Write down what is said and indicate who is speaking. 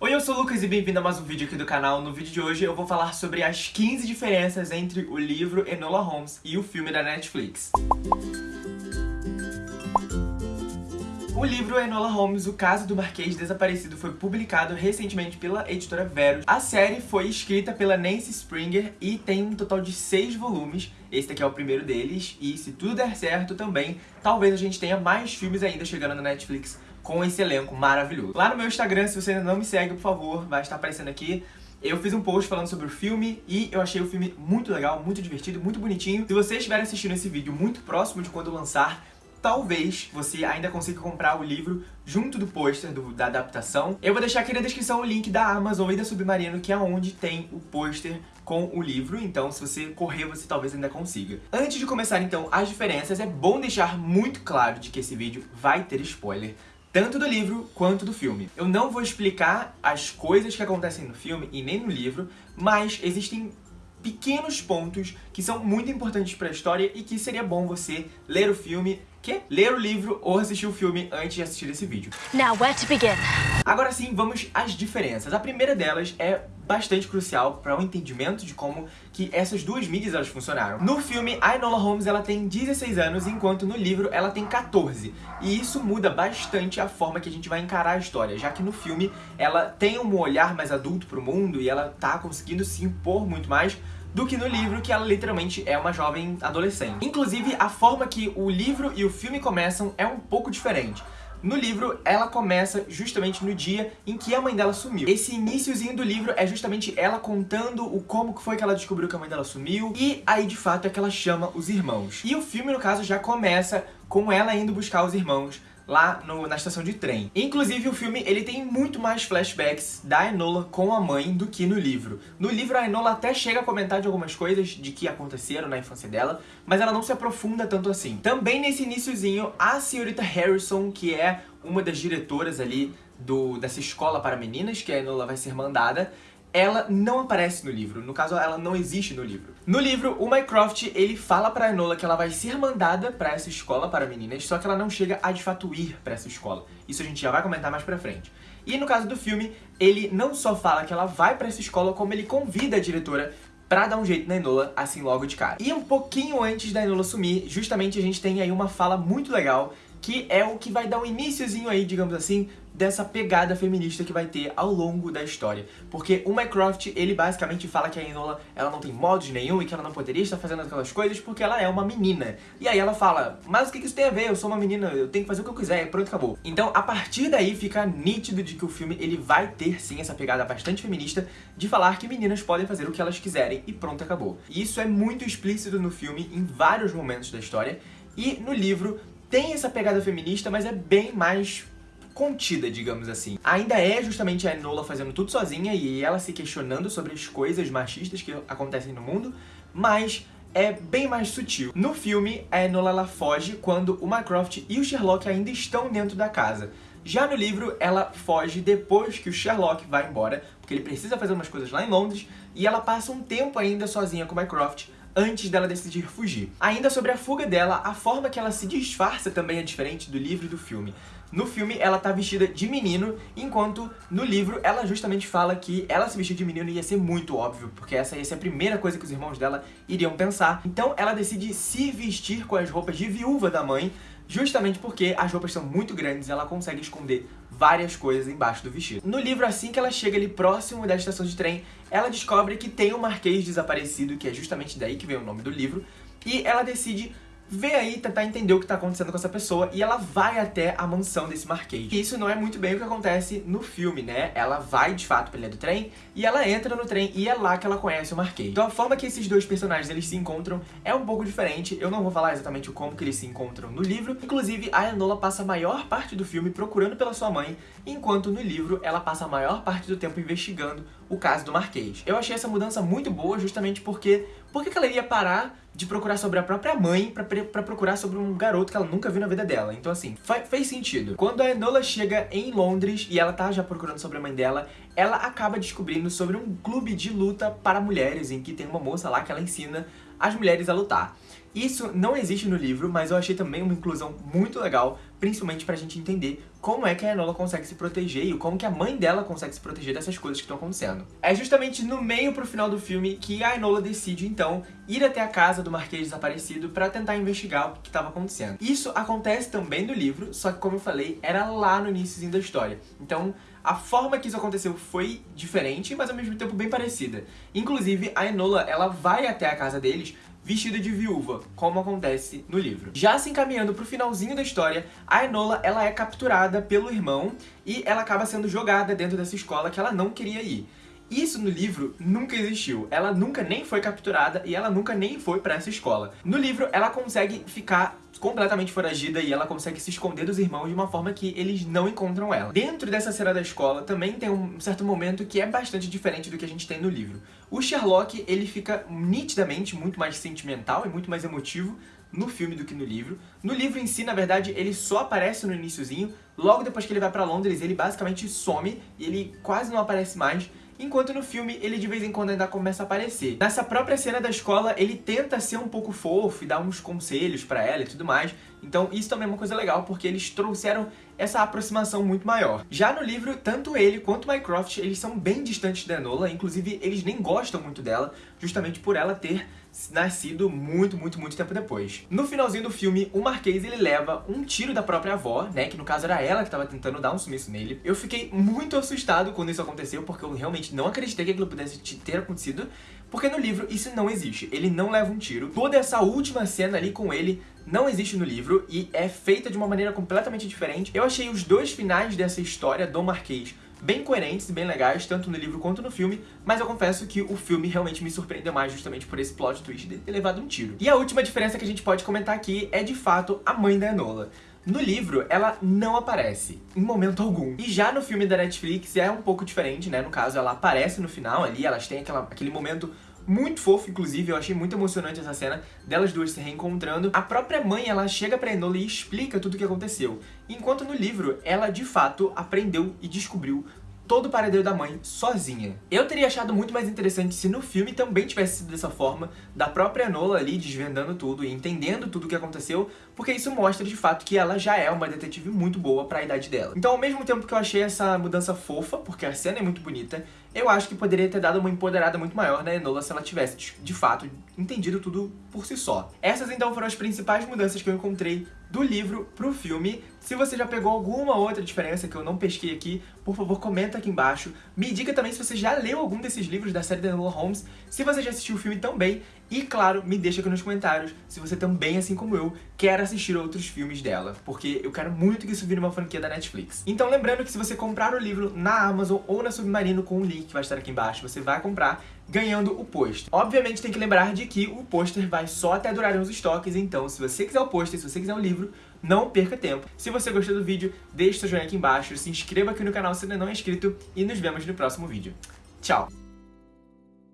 Speaker 1: Oi, eu sou o Lucas e bem-vindo a mais um vídeo aqui do canal. No vídeo de hoje eu vou falar sobre as 15 diferenças entre o livro Enola Holmes e o filme da Netflix. O livro Enola Holmes, O Caso do Marquês Desaparecido, foi publicado recentemente pela editora Verus. A série foi escrita pela Nancy Springer e tem um total de seis volumes. Esse daqui é o primeiro deles e, se tudo der certo também, talvez a gente tenha mais filmes ainda chegando na Netflix com esse elenco maravilhoso. Lá no meu Instagram, se você ainda não me segue, por favor, vai estar aparecendo aqui. Eu fiz um post falando sobre o filme e eu achei o filme muito legal, muito divertido, muito bonitinho. Se você estiver assistindo esse vídeo muito próximo de quando lançar, talvez você ainda consiga comprar o livro junto do pôster da adaptação. Eu vou deixar aqui na descrição o link da Amazon e da Submarino, que é onde tem o pôster com o livro, então se você correr, você talvez ainda consiga. Antes de começar, então, as diferenças, é bom deixar muito claro de que esse vídeo vai ter spoiler tanto do livro quanto do filme. Eu não vou explicar as coisas que acontecem no filme e nem no livro, mas existem pequenos pontos que são muito importantes para a história e que seria bom você ler o filme que ler o livro ou assistir o filme antes de assistir esse vídeo. Now, where to begin? Agora sim, vamos às diferenças. A primeira delas é bastante crucial para o um entendimento de como que essas duas mídias elas funcionaram. No filme, a Enola Holmes ela tem 16 anos, enquanto no livro ela tem 14. E isso muda bastante a forma que a gente vai encarar a história, já que no filme ela tem um olhar mais adulto para o mundo e ela tá conseguindo se impor muito mais, do que no livro, que ela literalmente é uma jovem adolescente. Inclusive, a forma que o livro e o filme começam é um pouco diferente. No livro, ela começa justamente no dia em que a mãe dela sumiu. Esse iníciozinho do livro é justamente ela contando o como que foi que ela descobriu que a mãe dela sumiu, e aí de fato é que ela chama os irmãos. E o filme, no caso, já começa com ela indo buscar os irmãos lá no, na estação de trem. Inclusive, o filme ele tem muito mais flashbacks da Enola com a mãe do que no livro. No livro, a Enola até chega a comentar de algumas coisas de que aconteceram na infância dela, mas ela não se aprofunda tanto assim. Também nesse iníciozinho, a senhorita Harrison, que é uma das diretoras ali do, dessa escola para meninas, que a Enola vai ser mandada, ela não aparece no livro. No caso, ela não existe no livro. No livro, o Mycroft, ele fala pra Enola que ela vai ser mandada pra essa escola para meninas, só que ela não chega a de fato ir pra essa escola. Isso a gente já vai comentar mais pra frente. E no caso do filme, ele não só fala que ela vai pra essa escola, como ele convida a diretora pra dar um jeito na Enola, assim logo de cara. E um pouquinho antes da Enola sumir, justamente a gente tem aí uma fala muito legal, que é o que vai dar um iníciozinho aí, digamos assim, dessa pegada feminista que vai ter ao longo da história. Porque o Mycroft, ele basicamente fala que a Enola, ela não tem modos nenhum e que ela não poderia estar fazendo aquelas coisas porque ela é uma menina. E aí ela fala, mas o que isso tem a ver? Eu sou uma menina, eu tenho que fazer o que eu quiser, pronto, acabou. Então, a partir daí, fica nítido de que o filme, ele vai ter, sim, essa pegada bastante feminista de falar que meninas podem fazer o que elas quiserem e pronto, acabou. E isso é muito explícito no filme, em vários momentos da história, e no livro tem essa pegada feminista, mas é bem mais contida, digamos assim. Ainda é justamente a Enola fazendo tudo sozinha e ela se questionando sobre as coisas machistas que acontecem no mundo, mas é bem mais sutil. No filme, a Enola ela foge quando o Mycroft e o Sherlock ainda estão dentro da casa. Já no livro, ela foge depois que o Sherlock vai embora, porque ele precisa fazer umas coisas lá em Londres, e ela passa um tempo ainda sozinha com o Mycroft antes dela decidir fugir. Ainda sobre a fuga dela, a forma que ela se disfarça também é diferente do livro e do filme. No filme, ela tá vestida de menino, enquanto no livro ela justamente fala que ela se vestir de menino ia ser muito óbvio, porque essa ia ser a primeira coisa que os irmãos dela iriam pensar. Então ela decide se vestir com as roupas de viúva da mãe, justamente porque as roupas são muito grandes e ela consegue esconder várias coisas embaixo do vestido. No livro, assim que ela chega ali próximo da estação de trem, ela descobre que tem um marquês desaparecido, que é justamente daí que vem o nome do livro, e ela decide vê aí, tentar entender o que tá acontecendo com essa pessoa e ela vai até a mansão desse Marquês. E isso não é muito bem o que acontece no filme, né? Ela vai, de fato, pra ilha do trem e ela entra no trem e é lá que ela conhece o Marquês. Então a forma que esses dois personagens eles se encontram é um pouco diferente. Eu não vou falar exatamente como que eles se encontram no livro. Inclusive, a Enola passa a maior parte do filme procurando pela sua mãe, enquanto no livro ela passa a maior parte do tempo investigando o caso do Marquês. Eu achei essa mudança muito boa justamente porque por que ela iria parar de procurar sobre a própria mãe pra procurar sobre um garoto que ela nunca viu na vida dela. Então assim, fez sentido. Quando a Enola chega em Londres e ela tá já procurando sobre a mãe dela, ela acaba descobrindo sobre um clube de luta para mulheres, em que tem uma moça lá que ela ensina as mulheres a lutar. Isso não existe no livro, mas eu achei também uma inclusão muito legal, principalmente pra gente entender como é que a Enola consegue se proteger e como que a mãe dela consegue se proteger dessas coisas que estão acontecendo. É justamente no meio pro final do filme que a Enola decide, então, ir até a casa do Marquês desaparecido pra tentar investigar o que estava acontecendo. Isso acontece também no livro, só que como eu falei, era lá no início da história. Então, a forma que isso aconteceu foi diferente, mas ao mesmo tempo bem parecida. Inclusive, a Enola, ela vai até a casa deles vestida de viúva, como acontece no livro. Já se encaminhando pro finalzinho da história, a Enola ela é capturada pelo irmão e ela acaba sendo jogada dentro dessa escola que ela não queria ir. Isso no livro nunca existiu. Ela nunca nem foi capturada e ela nunca nem foi pra essa escola. No livro, ela consegue ficar completamente foragida e ela consegue se esconder dos irmãos de uma forma que eles não encontram ela. Dentro dessa cena da escola também tem um certo momento que é bastante diferente do que a gente tem no livro. O Sherlock, ele fica nitidamente muito mais sentimental e muito mais emotivo no filme do que no livro. No livro em si, na verdade, ele só aparece no iníciozinho, logo depois que ele vai pra Londres, ele basicamente some e ele quase não aparece mais enquanto no filme ele de vez em quando ainda começa a aparecer. Nessa própria cena da escola, ele tenta ser um pouco fofo e dar uns conselhos pra ela e tudo mais, então isso também é uma coisa legal, porque eles trouxeram essa aproximação muito maior. Já no livro, tanto ele quanto Mycroft, eles são bem distantes da Enola, inclusive eles nem gostam muito dela, justamente por ela ter nascido muito, muito, muito tempo depois. No finalzinho do filme, o Marquês ele leva um tiro da própria avó, né, que no caso era ela que estava tentando dar um sumiço nele. Eu fiquei muito assustado quando isso aconteceu, porque eu realmente não acreditei que aquilo pudesse ter acontecido, porque no livro isso não existe, ele não leva um tiro. Toda essa última cena ali com ele não existe no livro e é feita de uma maneira completamente diferente. Eu achei os dois finais dessa história do Marquês bem coerentes e bem legais, tanto no livro quanto no filme, mas eu confesso que o filme realmente me surpreendeu mais justamente por esse plot twist de ter levado um tiro. E a última diferença que a gente pode comentar aqui é, de fato, a mãe da Enola. No livro, ela não aparece, em momento algum. E já no filme da Netflix é um pouco diferente, né? No caso, ela aparece no final ali, elas têm aquela, aquele momento muito fofo, inclusive, eu achei muito emocionante essa cena delas duas se reencontrando. A própria mãe, ela chega pra Enola e explica tudo o que aconteceu. Enquanto no livro, ela de fato aprendeu e descobriu todo o paradeiro da mãe sozinha. Eu teria achado muito mais interessante se no filme também tivesse sido dessa forma, da própria Enola ali desvendando tudo e entendendo tudo o que aconteceu, porque isso mostra de fato que ela já é uma detetive muito boa pra idade dela. Então ao mesmo tempo que eu achei essa mudança fofa, porque a cena é muito bonita, eu acho que poderia ter dado uma empoderada muito maior na Enola se ela tivesse, de fato, entendido tudo por si só. Essas então foram as principais mudanças que eu encontrei do livro pro filme. Se você já pegou alguma outra diferença que eu não pesquei aqui, por favor, comenta aqui embaixo. Me diga também se você já leu algum desses livros da série da Enola Holmes, se você já assistiu o filme também, e claro, me deixa aqui nos comentários se você também, assim como eu, quer assistir outros filmes dela, porque eu quero muito que isso vire uma franquia da Netflix. Então lembrando que se você comprar o livro na Amazon ou na Submarino com o link que vai estar aqui embaixo, você vai comprar ganhando o pôster. Obviamente tem que lembrar de que o pôster vai só até durar uns estoques, então se você quiser o pôster, se você quiser o livro, não perca tempo. Se você gostou do vídeo, deixe seu joinha aqui embaixo, se inscreva aqui no canal se ainda não é inscrito e nos vemos no próximo vídeo. Tchau!